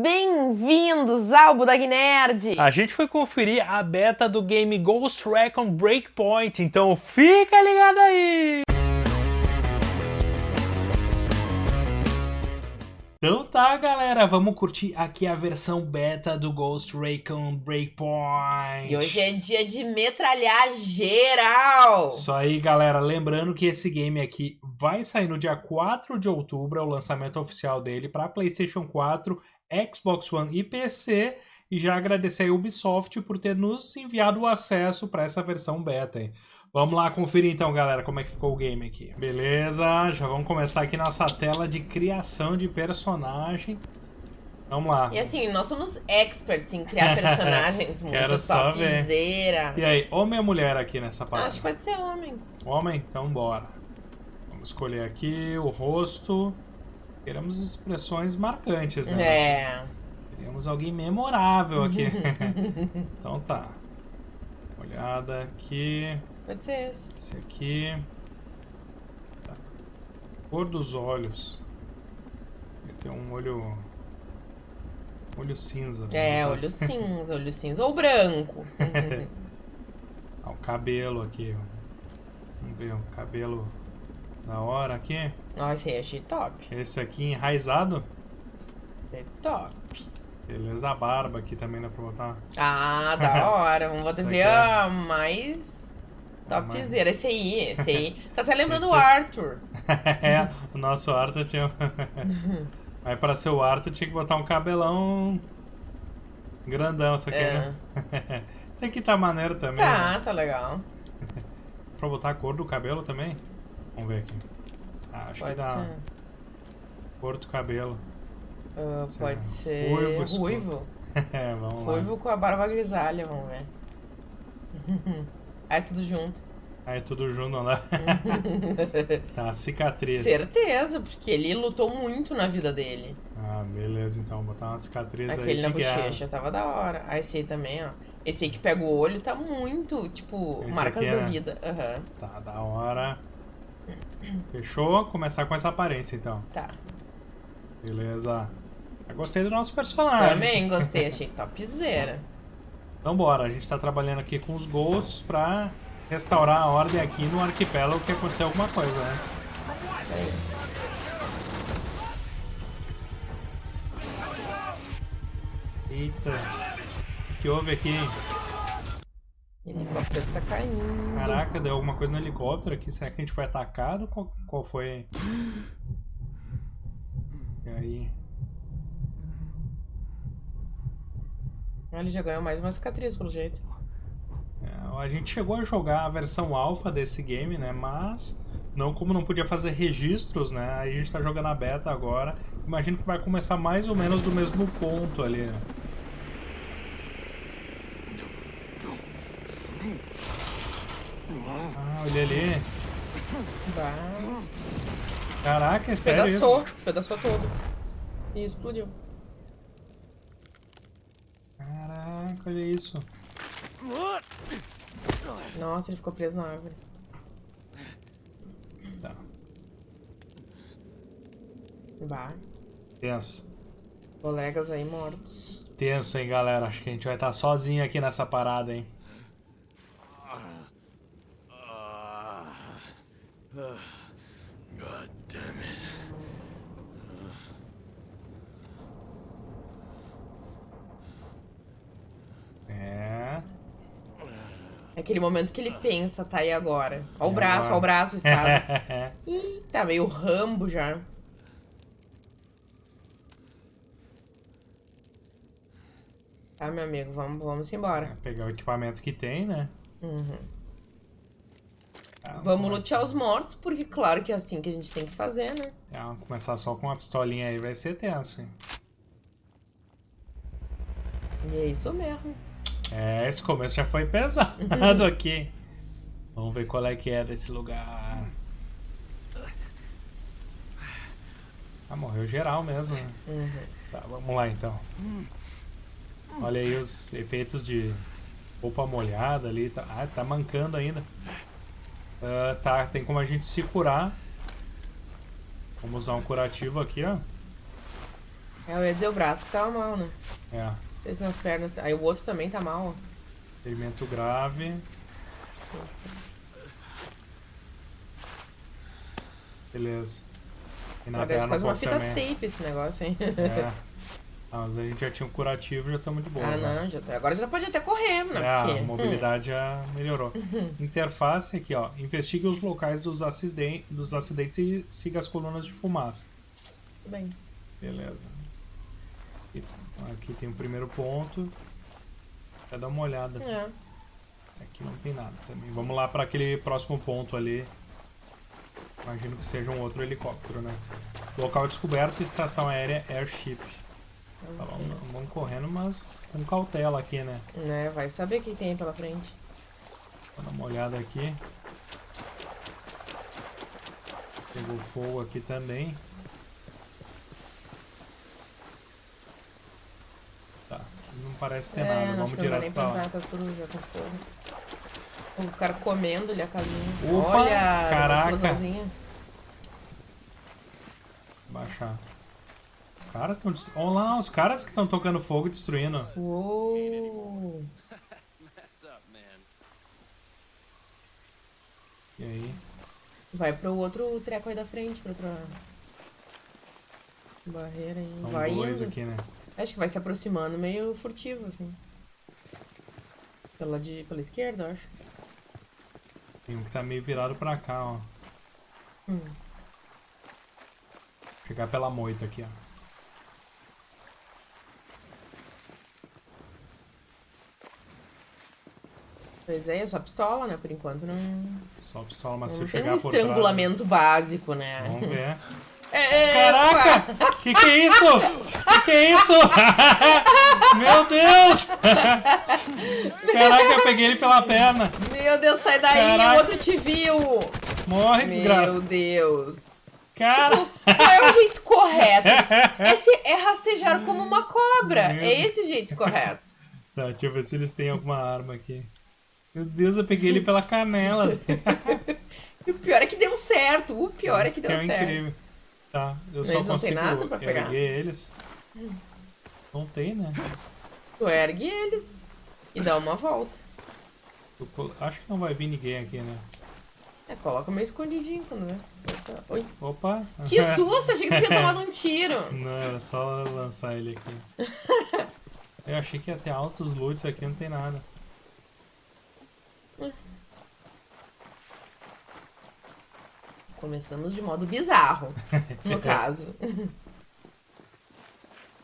Bem-vindos ao Budag Nerd! A gente foi conferir a beta do game Ghost Recon Breakpoint, então fica ligado aí! Então tá, galera, vamos curtir aqui a versão beta do Ghost Recon Breakpoint. E hoje é dia de metralhar geral! Isso aí, galera. Lembrando que esse game aqui vai sair no dia 4 de outubro, é o lançamento oficial dele para PlayStation 4, Xbox One e PC. E já agradecer a Ubisoft por ter nos enviado o acesso para essa versão beta. Vamos lá conferir então, galera, como é que ficou o game aqui. Beleza, já vamos começar aqui nossa tela de criação de personagem. Vamos lá. E assim, nós somos experts em criar personagens muito Quero só topzera. ver. E aí, homem ou mulher aqui nessa parte? Acho que pode ser homem. Homem? Então bora. Vamos escolher aqui o rosto. Queremos expressões marcantes, né? É. Queremos alguém memorável aqui. então tá. Olhada aqui. Pode ser esse. Esse aqui. Tá. Cor dos olhos. Vai ter um olho. Olho cinza. É, vamos olho assim. cinza, olho cinza. Ou branco. Ah, o cabelo aqui. Vamos ver o cabelo da hora aqui. Ó, esse aí achei top. Esse aqui enraizado. É top. Beleza, a barba aqui também dá pra botar. Ah, da hora. Vamos botar ver é- a mais topzera. Esse aí, esse aí. Tá até lembrando Esse- o Arthur. é, o nosso Arthur tinha. Mas pra ser o Arthur tinha que botar um cabelão grandão, isso aqui, É. né? Esse aqui tá maneiro também. né? Tá, tá legal. Pra botar a cor do cabelo também? Vamos ver aqui. Ah, acho Pode que dá. ser. Cor do cabelo. Sei pode lá. ser Ruivo, escuro. ruivo. É, vamos lá. Ruivo com a barba grisalha, vamos ver. Aí tudo junto. Aí tudo junto, dá? tá, cicatriz. Certeza, porque ele lutou muito na vida dele. Ah, beleza, então. Botar uma cicatriz Aquele na aí de guerra. bochecha tava da hora. Ah, esse aí também, ó. Esse aí que pega o olho tá muito, tipo, Esse marcas aqui da é- vida. Aham, Tá, da hora. Fechou? Começar com essa aparência, então. tá. Beleza. Eu gostei do nosso personagem. Também gostei, achei topzera. Então bora, a gente tá trabalhando aqui com os ghosts pra restaurar a ordem aqui no arquipélago que aconteceu alguma coisa, né? Eita. O que houve aqui? O helicóptero tá caindo. Caraca, deu alguma coisa no helicóptero aqui. Será que a gente foi atacado? Qual, qual foi? E aí? Ele já ganhou mais uma cicatriz, pelo jeito. É, a gente chegou a jogar a versão alpha desse game, né? Mas não como não podia fazer registros, né? Aí a gente tá jogando a beta agora. Imagino que vai começar mais ou menos do mesmo ponto ali. né? Olha ali. Bah. Caraca, é sério isso? Pedaçou, pedaçou todo. E explodiu. Caraca, olha isso. Nossa, ele ficou preso na árvore. Tá, Bah. tenso. Colegas aí mortos. Tenso, hein, galera. Acho que a gente vai estar sozinho aqui nessa parada, hein. God damn it. É. É aquele momento que ele pensa, tá aí agora. Ó o braço, agora? ó o braço, estado. Ih, tá meio rambo já. Tá, meu amigo, vamos, vamos embora. Pegar o equipamento que tem, né? Uhum. Ah, Vamos começa- lutear os mortos, porque claro que é assim que a gente tem que fazer, né? Ah, começar só com uma pistolinha aí vai ser tenso, hein? E é isso mesmo. É, esse começo já foi pesado aqui. Vamos ver qual é que é desse lugar. Ah, morreu geral mesmo. né? Uhum. Tá, vamos lá então. Olha aí os efeitos de roupa molhada ali. Tá, ah, tá mancando ainda. Ah, tá, tem como a gente se curar. Vamos usar um curativo aqui, ó. É, eu ia dizer o braço que tava mal, né? É. Esse nas pernas. Aí o outro também tá mal, ó. Ferimento grave. Beleza. E na Parece quase um uma fita também. tape esse negócio, hein? É. Ah, mas a gente já tinha um curativo e já estamos de boa. ah, né? não, já tá. Agora já pode até correr, né? É, Porque- a mobilidade já melhorou. Interface aqui, ó. Investigue os locais dos, aciden- dos acidentes e siga as colunas de fumaça. Tudo bem. Beleza. E aqui tem o primeiro ponto. Vai dar uma olhada. É. Aqui não tem nada também. Vamos lá para aquele próximo ponto ali. Imagino que seja um outro helicóptero, né? Local descoberto, estação aérea Airship. Tá, vamos, vamos correndo, mas com cautela aqui, né? Né? Vai saber o que tem pela frente. Vou dar uma olhada aqui. Pegou fogo aqui também. Tá, não parece ter é, nada. Vamos direto pra lá. tá tudo já com fogo. O cara comendo ali a casinha. Opa, Olha, caraca. Baixar. Os caras estão destruindo. Olha lá, os caras que estão tocando fogo e destruindo. Uou. E aí? Vai pro outro treco aí da frente, pra outra barreira aí. São vai dois indo. aqui, né? Acho que vai se aproximando meio furtivo, assim. Pela, de, pela esquerda, eu acho. Tem um que tá meio virado pra cá, ó. Hum. Chegar pela moita aqui, ó. Pois é, é só pistola, né? Por enquanto não, Só pistola, mas se não tem chegar um por trás. estrangulamento básico, né? Vamos ver. É, Caraca! Que que é isso? Que que é isso? Meu Deus! Caraca, eu peguei ele pela perna. Meu Deus, sai daí, Caraca. o outro te viu! Morre, Meu desgraça. Deus! Cara! Qual é o jeito correto? Esse é rastejar como uma cobra. Meu É esse o jeito correto. Tá, deixa eu ver se eles têm alguma arma aqui. Meu Deus, eu peguei ele pela canela. E o pior é que deu certo. O pior é Isso que deu é certo. incrível. Tá, eu só Eles não consigo nada pra pegar? erguer eles. Não tem, né? Tu ergue eles e dá uma volta. Acho que não vai vir ninguém aqui, né? É, coloca meio escondidinho quando vê. Oi. Opa! Que susto! Achei que tu tinha tomado um tiro. Não, era só lançar ele aqui. Eu achei que ia ter altos loots aqui, não tem nada. Começamos de modo bizarro, no caso.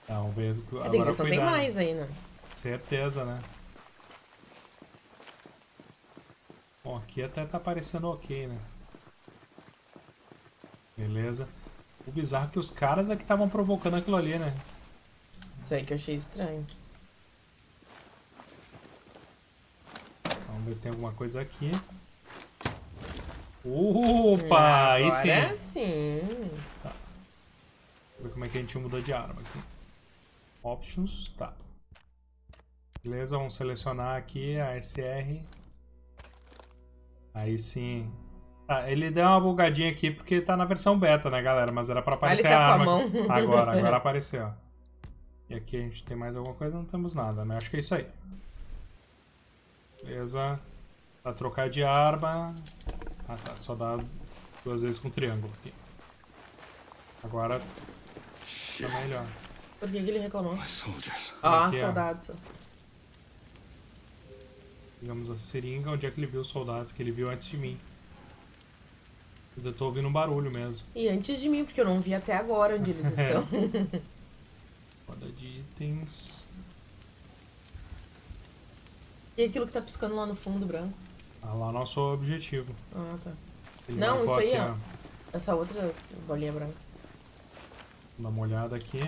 Tá, ver. É, tem Agora tem cuidado. mais ainda. Certeza, né? Bom, aqui até tá parecendo ok, né? Beleza. O bizarro é que os caras é que estavam provocando aquilo ali, né? Isso aí que eu achei estranho. Vamos ver se tem alguma coisa aqui. Opa! aí sim! Agora sim. Vamos ver como é que a gente muda de arma aqui. Options, tá. Beleza, vamos selecionar aqui a SR. Aí sim. Tá, ele deu uma bugadinha aqui porque tá na versão beta, né, galera? Mas era pra Ah, aparecer tá a a arma. aqui. Agora, agora apareceu. E aqui a gente tem mais alguma coisa? Não temos nada, né? Acho que é isso aí. Beleza. Pra trocar de arma. Ah tá, só dá duas vezes com triângulo aqui. Agora tá melhor. Por que, que ele reclamou? Soldiers. Ah, Aqui, ó. soldados. Digamos a seringa, onde é que ele viu os soldados que ele viu antes de mim. Mas eu tô ouvindo um barulho mesmo. E antes de mim, porque eu não vi até agora onde eles É. estão. Roda de itens. e aquilo que tá piscando lá no fundo branco? Ah, lá nosso objetivo. Ah, tá. Ele Não, isso aí, aqui, ó. Essa outra bolinha branca. Dá uma olhada aqui.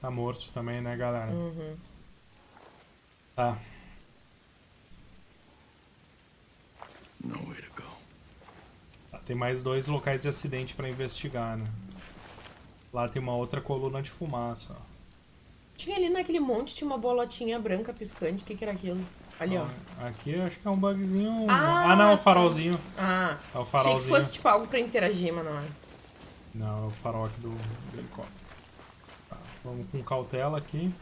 Tá morto também, né, galera? Uhum. Tá. Tá, Tem mais dois locais de acidente pra investigar, né? Lá tem uma outra coluna de fumaça, ó. Tinha ali naquele monte, tinha uma bolotinha branca piscante. O que, que era aquilo? Ali, ó. Aqui eu acho que é um bugzinho. Ah, Ah, não, o tá. farolzinho. Ah, É o achei que farolzinho. fosse tipo algo pra interagir, mas não é. Não, é o farol aqui do, do helicóptero. Tá, vamos com cautela aqui.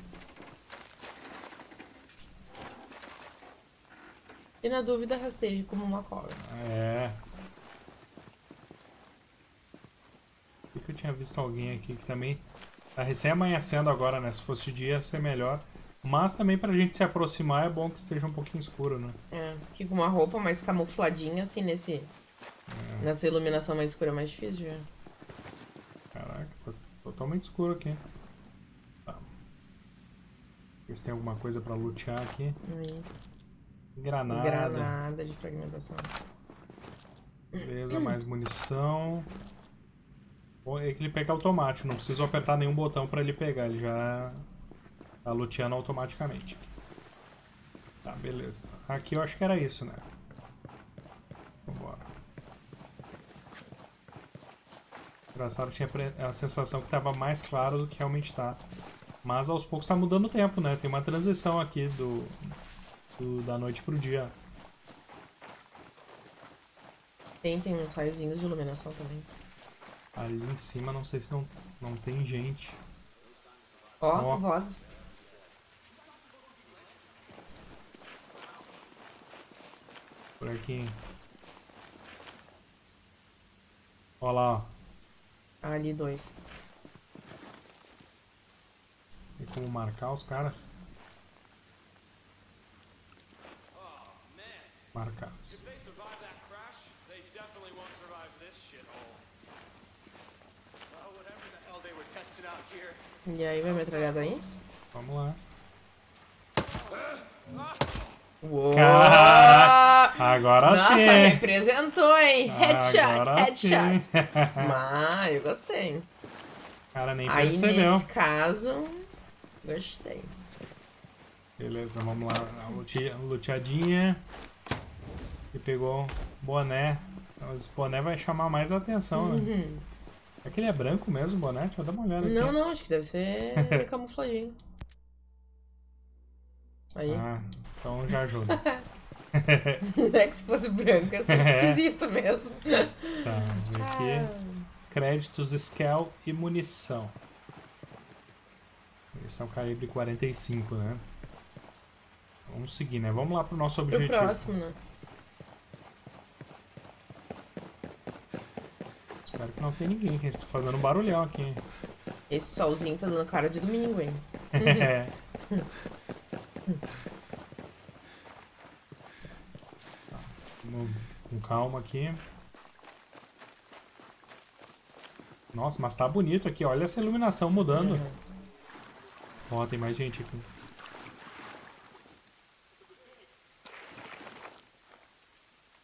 E na dúvida, rasteje como uma cobra. É. Por que eu tinha visto alguém aqui que também tá recém amanhecendo agora, né? Se fosse de dia ia ser melhor. Mas também pra gente se aproximar é bom que esteja um pouquinho escuro, né? É, que com uma roupa mais camufladinha, assim, nesse... É. Nessa iluminação mais escura é mais difícil. Caraca, tá totalmente escuro aqui. Tá. Ver se tem alguma coisa pra lutear aqui. Aí, Granada. Granada de fragmentação. Beleza, mais munição. É que ele pega automático, não preciso apertar nenhum botão pra ele pegar, ele já tá luteando automaticamente. Tá, beleza. Aqui eu acho que era isso, né? Vambora. Engraçado, tinha a sensação que tava mais claro do que realmente tá. Mas aos poucos tá mudando o tempo, né? Tem uma transição aqui do, do- da noite pro dia. Tem, tem uns raiozinhos de iluminação também. Ali em cima, não sei se não, não tem gente. Ó, Ó. vozes. Por aqui. Olha lá, ó. Ali, dois. Tem como marcar os caras? Marcados. E aí, vai metralhada aí? Vamos lá. Uou! Caraca, Agora Nossa, sim! representou, hein? Headshot, Agora headshot. Mas eu gostei. Cara nem Aí, percebeu. nesse caso, gostei. Beleza, vamos lá. Luteadinha. E pegou boné. Esse boné vai chamar mais atenção, né? É que ele é branco mesmo, o boné? Deixa eu dar uma olhada aqui. Não, não, acho que deve ser camufladinho. Aí. Ah, então já ajuda. É que se fosse branco ia ser esquisito mesmo. Tá, vamos aqui. Créditos, scale e munição. Munição calibre 45, né? Vamos seguir, né? Vamos lá pro nosso Pro objetivo. próximo, né? Espero que não tenha ninguém, gente tá fazendo um barulhão aqui. Esse solzinho tá dando cara de domingo, hein? É. Tá, Vamos com calma aqui. Nossa, mas tá bonito aqui. Olha essa iluminação mudando. Uhum. Ó, tem mais gente aqui.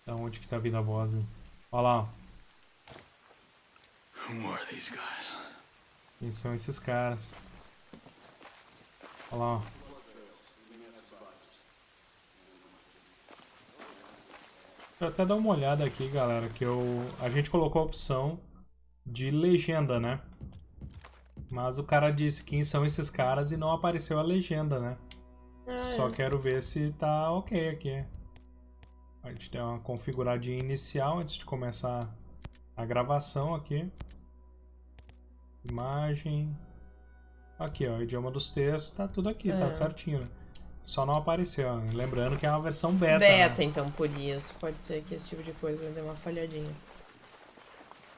Da onde que tá vindo a voz? Olha lá, ó. Who are these guys? Quem são esses caras? Olha lá, ó. Deixa eu até dar uma olhada aqui, galera, que eu... A gente colocou a opção de legenda, né? Mas o cara disse quem são esses caras e não apareceu a legenda, né? Ah, Só é. quero ver se tá ok aqui. A gente deu uma configuradinha inicial antes de começar a gravação aqui. Imagem. Aqui, ó, idioma dos textos, tá tudo aqui, tá É. certinho. né? Só não apareceu, né? lembrando que é uma versão beta. né? Beta, então, por isso. Pode ser que esse tipo de coisa dê uma falhadinha.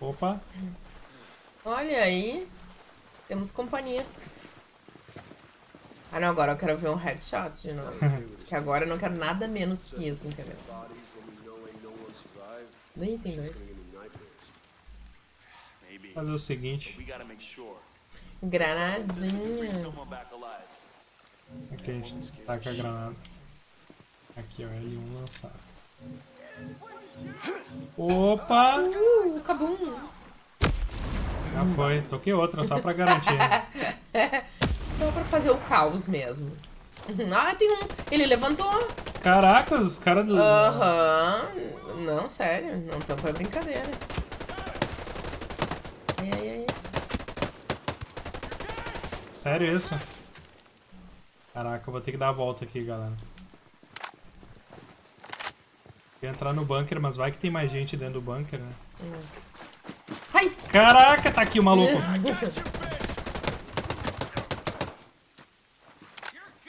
Opa, Olha aí. Temos companhia. Ah, não, agora eu quero ver um headshot de novo. que agora eu não quero nada menos que isso, entendeu? Nem tem dois. Fazer o seguinte. Granadinha. Aqui a gente taca a granada. Aqui, ó, L1 lançar. Opa! Uh, cabum. Já foi, toquei outra só pra garantir. Só pra fazer o caos mesmo. Ah, tem um. Ele levantou. Caraca, os caras do. Aham. Não, sério. Não tão pra brincadeira. Ai, ai, ai. Sério isso? Caraca, eu vou ter que dar a volta aqui, galera. Ia entrar no bunker, mas vai que tem mais gente dentro do bunker, né? Ai! Caraca, tá aqui o maluco.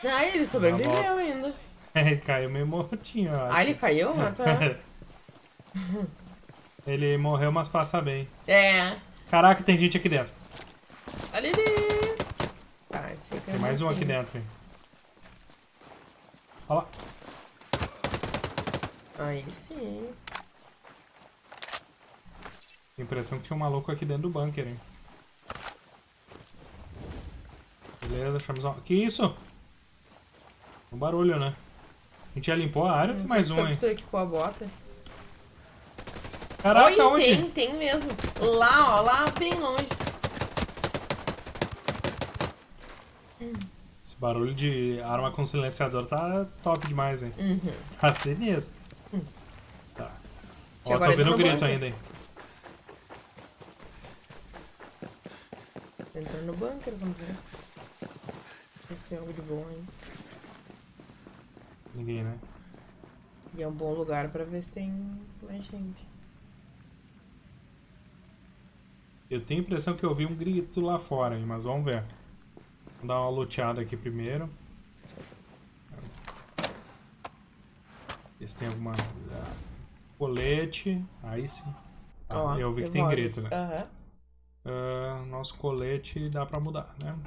Ah, ele sobreviveu ainda. É, caiu meio mortinho, ó. Ah, ele caiu? Ah, tá. Ele morreu, mas passa bem. É. Caraca, tem gente aqui dentro. Esse aqui é Tem mais um aqui dentro, hein. Olha lá. Aí sim. Tem impressão que tinha um maluco aqui dentro do bunker, hein. Beleza, deixamos... uma- Que isso? Um barulho, né? A gente já limpou a área, mais um, hein. captou aqui com a bota. Caraca, Oi, onde? tem, tem mesmo. Lá, ó, lá bem longe. Esse barulho de arma com silenciador tá top demais, hein. Uhum. Tá sinistro. Tá. Que Ó, tô vendo o no grito ainda, hein. Entrando no bunker, vamos ver. Ver se tem algo de bom aí. Ninguém, né? E é um bom lugar pra ver se tem mais gente. Eu tenho a impressão que eu ouvi um grito lá fora, hein, mas vamos ver. Vamos dar uma luteada aqui primeiro. Ver se tem alguma... ah, Colete. Aí sim. Ah, eu vi que tem grito, né? Aham. Ah, nosso colete dá pra mudar, né?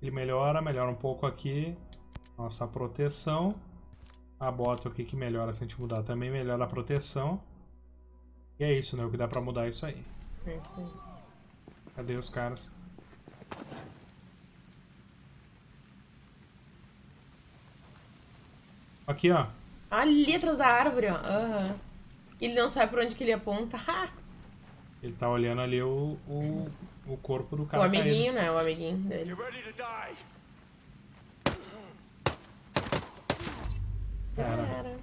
Ele melhora, melhora um pouco aqui. Nossa proteção. A bota aqui que melhora se a gente mudar também melhora a proteção. E é isso, né? O que dá pra mudar é isso aí. É isso aí. Cadê os caras? Aqui, ó. Ali atrás da árvore, ó. Aham. Ele não sabe por onde que ele aponta. Ha! Ele tá olhando ali o, o, o corpo do O cara caído. amiguinho, né? O amiguinho dele. Cara.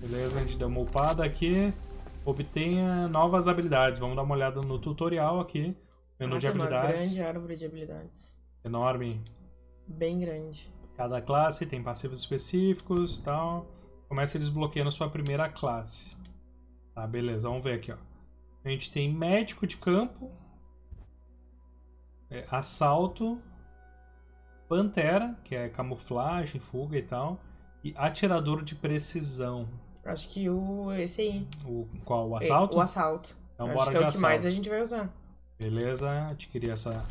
beleza, a gente deu uma upada aqui. Obtenha novas habilidades. Vamos dar uma olhada no tutorial aqui. Menu Ah, de tem uma habilidades. grande árvore de habilidades. Enorme. Bem grande. Cada classe tem passivos específicos tal. Começa desbloqueando sua primeira classe. Tá, beleza. Vamos ver aqui, ó. A gente tem médico de campo. é, assalto. Pantera, que é camuflagem, fuga e tal. E atirador de precisão. Acho que o. Esse aí. O, qual? O É, assalto? O assalto. Então Acho bora que é o que mais a gente vai usar. Beleza, adquiri essa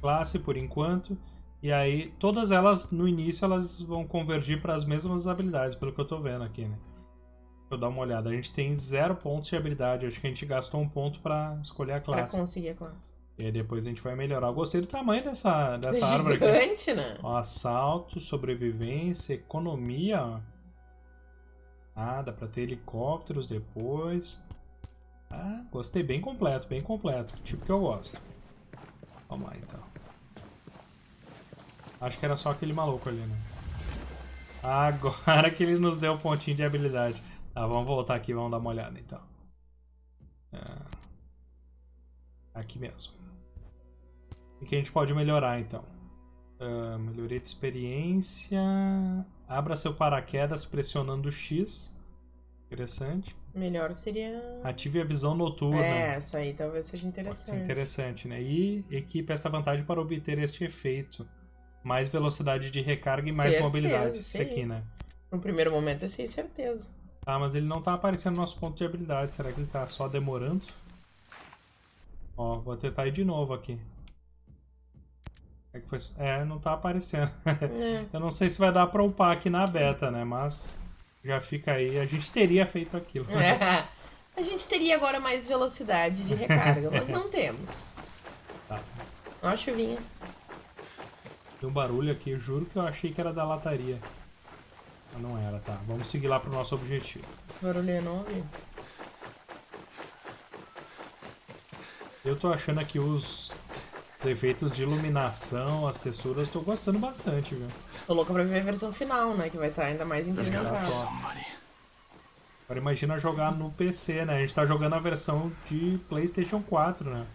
classe por enquanto. E aí, todas elas, no início, elas vão convergir para as mesmas habilidades, pelo que eu tô vendo aqui, né? Deixa eu dar uma olhada. A gente tem zero pontos de habilidade. Acho que a gente gastou um ponto para escolher a classe. conseguir a classe. E aí depois a gente vai melhorar. Eu gostei do tamanho dessa, dessa árvore aqui. Gigante, né? Ó, assalto, sobrevivência, economia. ó. Ah, dá pra ter helicópteros depois. Ah, gostei. Bem completo, bem completo. Tipo que eu gosto. Vamos lá, então. Acho que era só aquele maluco ali, né? Agora que ele nos deu um pontinho de habilidade. Tá, vamos voltar aqui, vamos dar uma olhada, então. Ah, aqui mesmo. O que a gente pode melhorar, então? Ah, melhoria de experiência. Abra seu paraquedas pressionando X. Interessante. Melhor seria. Ative a visão noturna. É, essa aí talvez seja Pode ser interessante. interessante, né? E equipe essa vantagem para obter este efeito. Mais velocidade de recarga e mais mobilidade. Isso aqui, né? No primeiro momento, esse aí, certeza. Tá, mas ele não tá aparecendo no nosso ponto de habilidade. Será que ele tá só demorando? Ó, vou tentar ir de novo aqui. É, que foi... é não tá aparecendo. É. Eu não sei se vai dar pra upar aqui na beta, né? Mas já fica aí. A gente teria feito aquilo. É. A gente teria agora mais velocidade de recarga, mas não temos. Tá. Ó a chuvinha. Tem um barulho aqui, eu juro que eu achei que era da lataria. Mas não era, tá. Vamos seguir lá pro nosso objetivo. Esse barulho é novo. Eu tô achando aqui os efeitos de iluminação, as texturas, tô gostando bastante, viu? Tô louca pra ver a versão final, né? Que vai estar ainda mais Tá. Somebody. Agora imagina jogar no PC, né? A gente tá jogando a versão de Playstation 4, né?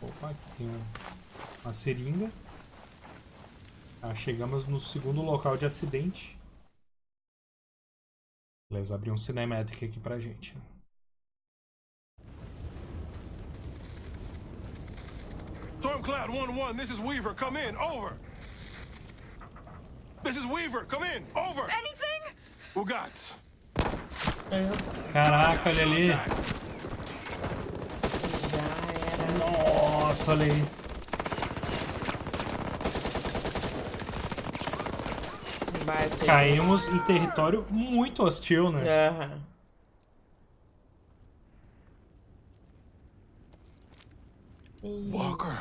Opa, aqui tem um- uma seringa. Tá, chegamos no segundo local de acidente. Beleza, abriu um cinematic aqui pra gente. Stormcloud 1-1, this is Weaver. Come in. Over. This is Weaver. Come in. Over. Anything? Ugats. Caraca, olha ali. Nossa, olha aí. Caímos em território muito hostil, né? Aham. Walker.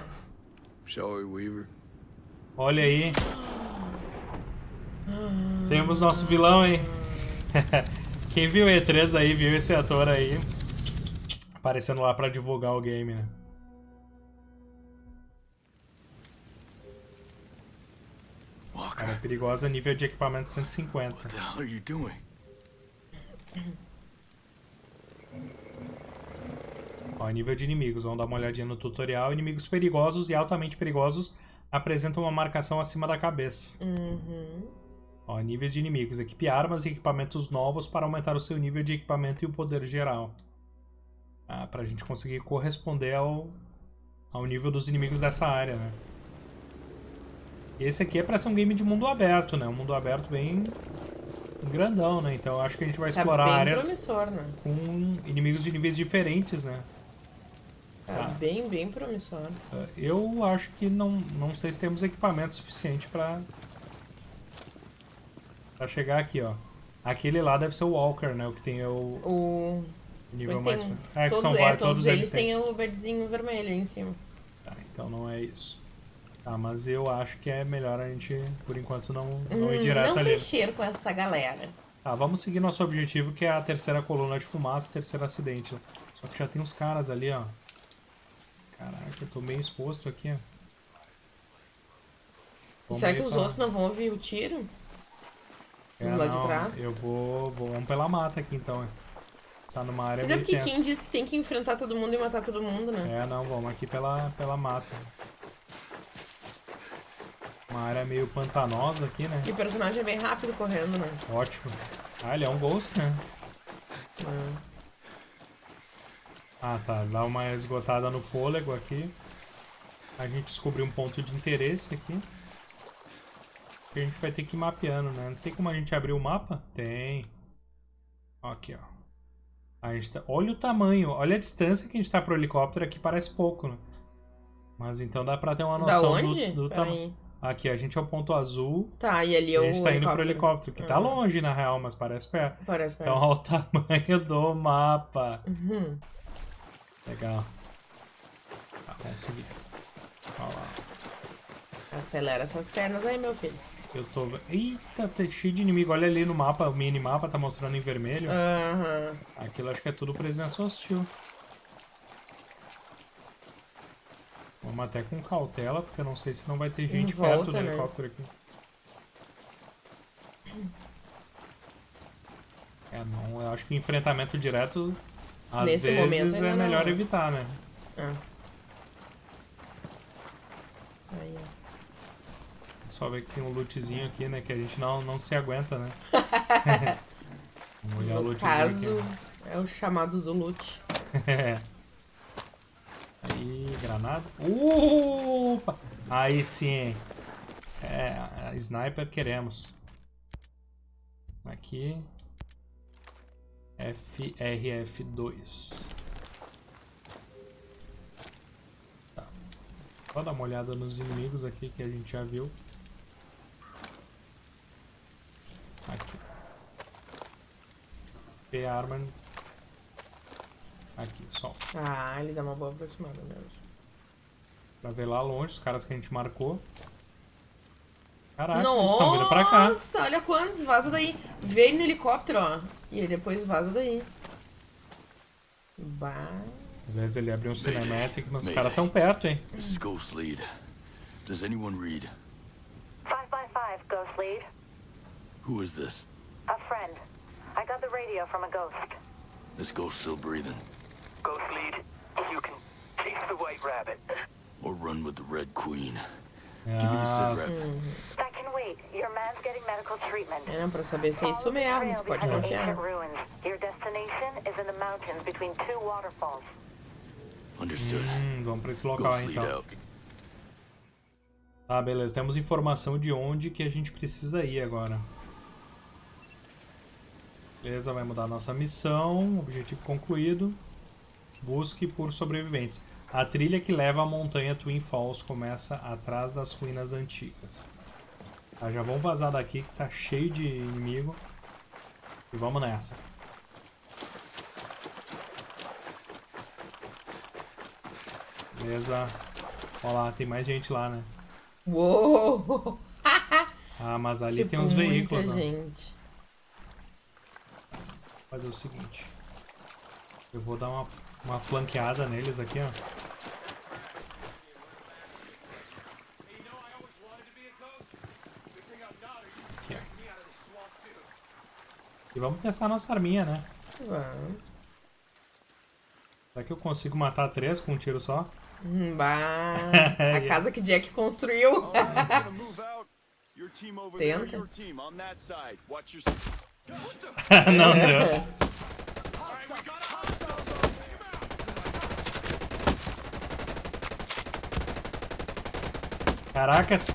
Shall we, Weaver? Olha aí. Temos nosso vilão, hein? Quem viu E3 aí, viu esse ator aí aparecendo lá pra divulgar o game, né? Cara, perigosa nível de equipamento 150. what the hell are you doing? Ó, nível de inimigos. Vamos dar uma olhadinha no tutorial. Inimigos perigosos e altamente perigosos apresentam uma marcação acima da cabeça. Uhum. Ó, níveis de inimigos. Equipe armas e equipamentos novos para aumentar o seu nível de equipamento e o poder geral. Ah, pra gente conseguir corresponder ao, ao nível dos inimigos dessa área, né? Esse aqui é pra ser um game de mundo aberto, né? Um mundo aberto bem grandão, né? Então acho que a gente vai Tá explorar bem áreas promissor, né? com inimigos de níveis diferentes, né? Tá Tá. bem, bem promissor. Uh, Eu acho que não, não sei se temos equipamento suficiente pra, pra chegar aqui, ó. Aquele lá deve ser o Walker, né? O que tem o O... nível mais... um- É, que todos, são é, vários, todos, eles têm. o verdezinho vermelho aí em cima. Tá, então não é isso. Tá, mas eu acho que é melhor a gente, por enquanto, não, não Hum, ir direto não ali. mexer com essa galera. Tá, vamos seguir nosso objetivo, que é a terceira coluna de fumaça, terceiro acidente. Só que já tem uns caras ali, ó. Caraca, eu tô meio exposto aqui, ó. Vamos Será que os pra- outros não vão ouvir o tiro? Os É, lá de não, trás? Eu vou, vou. Vamos pela mata aqui então. é. Tá numa área Mas é porque quem diz que tem que enfrentar todo mundo e matar todo mundo, né? É, não, vamos aqui pela, pela mata. Uma área meio pantanosa aqui, né? E o personagem é bem rápido correndo, né? Ótimo. Ah, ele é um ghost, né? Ah. Ah, tá. Dá uma esgotada no fôlego aqui. A gente descobriu um ponto de interesse aqui. Que a gente vai ter que ir mapeando, né? Não tem como a gente abrir o mapa? Tem. Aqui, ó. A gente tá... Olha o tamanho, olha a distância que a gente tá pro helicóptero aqui, parece pouco, né? Mas então dá pra ter uma noção do, do tamanho. Aqui, a gente é o ponto azul. Tá, e ali é a o gente tá indo pro helicóptero. que tá Uhum. longe na real, mas parece perto. Parece Então, perto. olha o tamanho do mapa. Uhum. Legal. Tá, vamos seguir. Olha lá. Acelera essas pernas aí, meu filho. Eu tô. Eita, tá cheio de inimigo. Olha ali no mapa, o minimapa tá mostrando em vermelho. Aham. Aquilo acho que é tudo presença hostil. Vamos até com cautela, porque eu não sei se não vai ter gente volta, perto do né? helicóptero aqui. É, não, eu acho que enfrentamento direto, às Nesse momento vezes, ainda é não. melhor evitar, né? Ah. Aí, ó. Só ver que tem um lootzinho aqui, né? Que a gente não, não se aguenta, né? Vamos olhar o No lootzinho caso, aqui. é o chamado do loot. Aí, granada. Opa! Aí sim. É, sniper queremos. Aqui. FRF2. Tá. Só dar uma olhada nos inimigos aqui que a gente já viu. Aqui. P-Armor. Aqui, só. Ah, ele dá uma boa aproximada mesmo. Pra ver lá longe, os caras que a gente marcou. Caraca, eles estão vindo pra cá. Nossa, olha quantos. Vaza daí. Vem no helicóptero, ó. E aí depois vaza daí. Bah. Beleza, ele abriu um cinematic, mas os caras estão perto, hein? This is Ghost Lead. Does anyone read? 555, Ghost Lead. Who is this? A friend. I got the radio from a ghost. This ghost still breathing. Ghost lead, you can take the white rabbit. Or run with the Red Queen. Give me a Ah, sit rep. Wait. Your É, pra saber se é isso mesmo, você pode confiar. ancient ruins. Your destination is in the mountains between two waterfalls. Understood. Hum, vamos pra esse local aí, então. Tá, beleza. Temos informação de onde que a gente precisa ir agora. Beleza, vai mudar a nossa missão. Objetivo concluído. Busque por sobreviventes. A trilha que leva à montanha Twin Falls começa atrás das ruínas antigas. Tá, já vamos vazar daqui que tá cheio de inimigo. E vamos nessa. Beleza. Olha lá, tem mais gente lá, né? Uou! Ah, mas ali Tipo, tem uns muita veículos, ó. gente. Vou fazer o seguinte. Eu vou dar uma, uma flanqueada neles aqui, ó. Hey, you know I always wanted to be a ghost. Good thing I'm not, or you'd Aqui, ó. take me out of the swamp too. E vamos testar nossa arminha, né? Vamos. Será que eu consigo matar três com um tiro só? Hum, Bah, a casa que Jack construiu. Tenta. Não deu. É. All right, we got a hostile zone. Take him out. Caracas!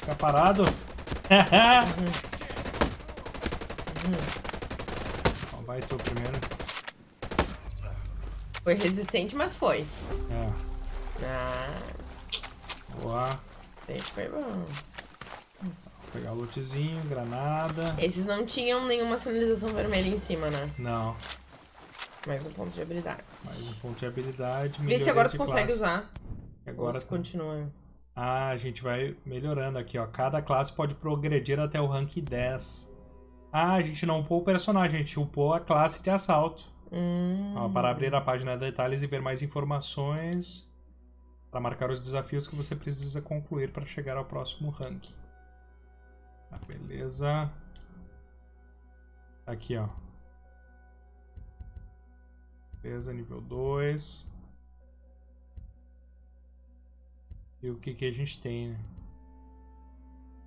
Fica parado! Ó, Vai tu primeiro. Foi resistente, mas foi. É. Ah, Boa. resistente foi bom. Vou pegar o lootzinho, granada. Esses não tinham nenhuma sinalização vermelha em cima, né? Não. Mais um ponto de habilidade. Mais um ponto de habilidade. Vê se agora tu consegue classe. usar. Agora continua. Ah, a gente vai melhorando aqui, ó. Cada classe pode progredir até o rank 10. Ah, a gente não upou o personagem, a gente upou a classe de assalto. Hum. Ó, para abrir a página de detalhes e ver mais informações, para marcar os desafios que você precisa concluir para chegar ao próximo rank. Tá, beleza. Aqui, ó. Beleza, nível 2. E o que, que a gente tem, né?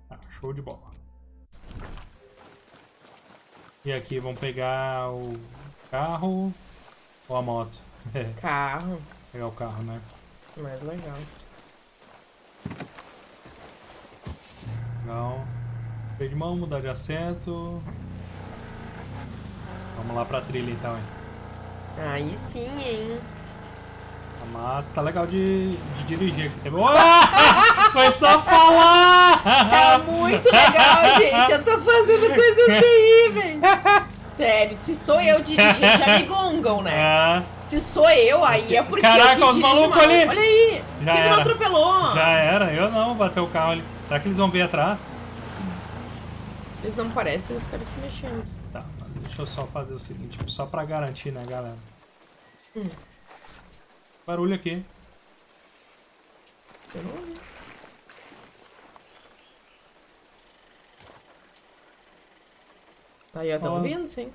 Tá, show de bola. E aqui, vamos pegar o carro ou a moto? Carro. pegar o carro, né? Mais legal. Legal. Freio de mão, mudar de assento. Vamos lá pra trilha então, hein? Aí sim, hein? Mas tá legal de, de dirigir aqui também. Foi só falar! Tá muito legal, gente. Eu tô fazendo coisas velho. Sério, se sou eu dirigindo, já me gongam, né? É, Se sou eu, aí é porque. Caraca, eu que os malucos mal. ali. Olha aí. Já Por que tu não atropelou? já era, eu não, bateu o carro ali. Será que eles vão vir atrás? Eles não parecem estar se mexendo. Tá, mas deixa eu só fazer o seguinte, só pra garantir, né, galera? Hum. Barulho aqui. Eu não ouvi. Aí, ó, tão Ó. ouvindo, sim.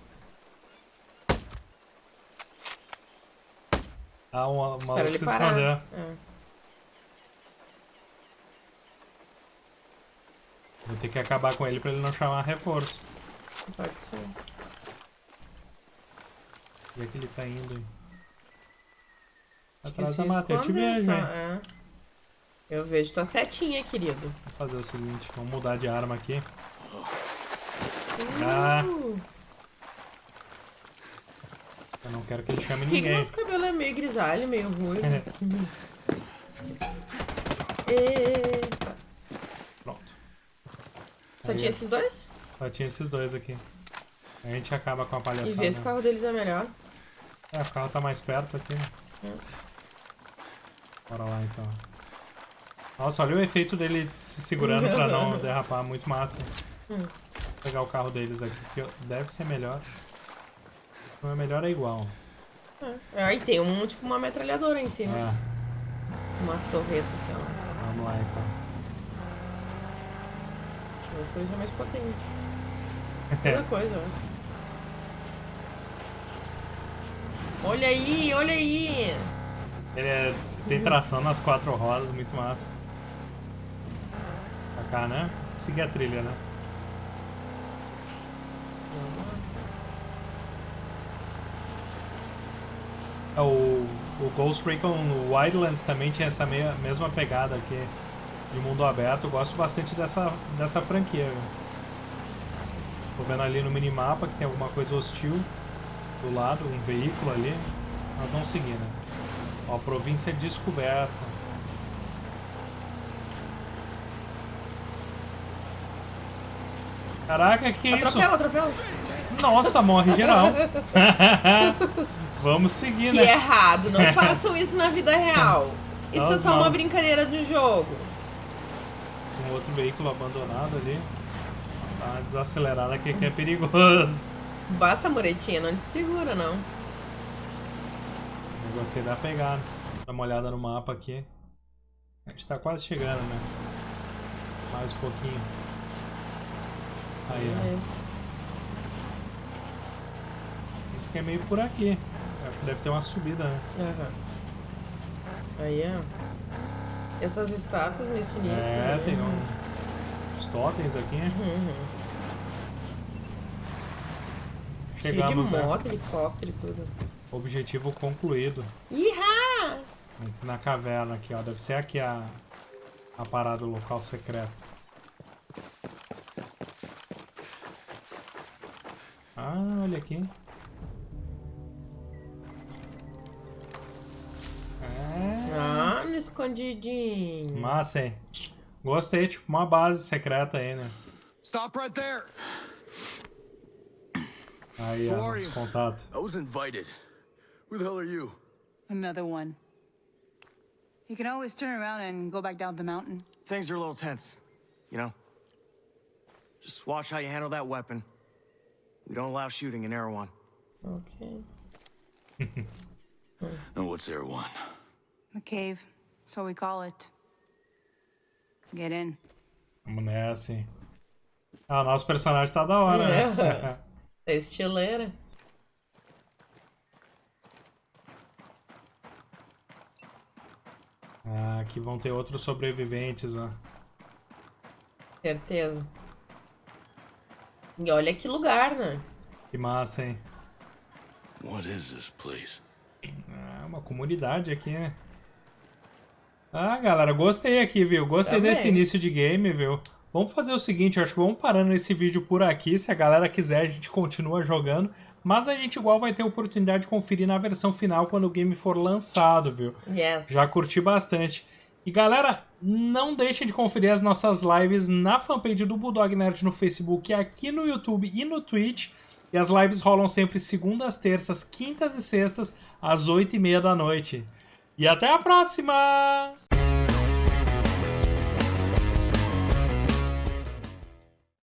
Ah, um maluco Espera ele se parar. escondeu. É. Vou ter que acabar com ele pra ele não chamar reforço. Pode ser. Onde é que ele tá indo? hein? Atrás da mata, eu te vejo, só, hein? é. Eu vejo tua setinha, querido. Vou fazer o seguinte, vamos mudar de arma aqui. Ah. Eu não quero que ele chame Por que, que ninguém. nosso cabelo é meio grisalho, meio ruivo? Eita. Pronto. Só Aí tinha é- esses dois? Só tinha esses dois aqui. A gente acaba com a E palhaçada. vê se o carro deles é melhor. É, o carro tá mais perto aqui? É. Bora lá então. Nossa, olha o efeito dele se segurando pra não derrapar, muito massa. Hum. Vou pegar o carro deles aqui, que deve ser melhor. Não é melhor, é igual. É. Aí tem um, tipo, uma metralhadora em cima. Ah, Uma torreta, sei lá. vamos lá então. Uma coisa mais potente. Toda coisa, eu acho. Olha aí, olha aí! Ele é- tem tração nas quatro rodas, muito massa. Pra cá, né? Seguir a trilha, né? É, o, o Ghost Recon Wildlands também tinha essa meia- mesma pegada aqui de mundo aberto. Eu gosto bastante dessa, dessa franquia. Tô vendo ali no minimapa que tem alguma coisa hostil do lado, um veículo ali. Nós vamos seguir, né? Ó, província descoberta. Caraca, que isso? Atropela, atropela. Nossa, morre geral. Vamos seguir, Que né? errado, não façam isso na vida real. Isso é Nós só não. uma brincadeira do jogo. Um outro veículo abandonado ali. Dá uma desacelerada aqui que é perigoso. Basta muretinha, não te segura, não. Eu gostei da pegada. Dá uma olhada no mapa aqui. A gente tá quase chegando, né? Mais um pouquinho. Aí, ó. Isso que é meio por aqui. Acho que deve ter uma subida, né? Aham. Aí, ó. Essas estátuas meio sinistras. É, né? tem um... uns totens aqui. Uhum. Chegamos, Cheio de né? moto, helicóptero e tudo. Objetivo concluído. Ihá! Na caverna aqui, ó. Deve ser aqui a, a parada, o local secreto. Ah, aqui. Ah, escondidinho. massa, hein? Gostei, tipo uma base secreta aí, né? Stop right there. Aí, ó, os contatos. I was invited. Who the hell are you? Another one. You can always turn around and go back down the mountain. Things are a little tense, you know? Just watch how you handle that weapon. We don't allow shooting in Erewhon. Ok. And what's there one? The cave. So we call it. Get in. Vamos nessa, hein? Ah, nosso personagem tá da hora, né? É estileira. ah, aqui vão ter outros sobreviventes, ó. Certeza. E olha que lugar, né? Que massa, hein? What is this place? Ah, uma comunidade aqui, né? Ah, galera, gostei aqui, viu? Gostei Também. desse início de game, viu? Vamos fazer o seguinte, acho que vamos parando esse vídeo por aqui. Se a galera quiser, a gente continua jogando. Mas a gente igual vai ter oportunidade de conferir na versão final quando o game for lançado, viu? Yes. Já curti bastante. E galera, não deixem de conferir as nossas lives na fanpage do Bulldog Nerd no Facebook, aqui no YouTube e no Twitch. E as lives rolam sempre segundas, terças, quintas e sextas, às 8h30 da noite. E até a próxima!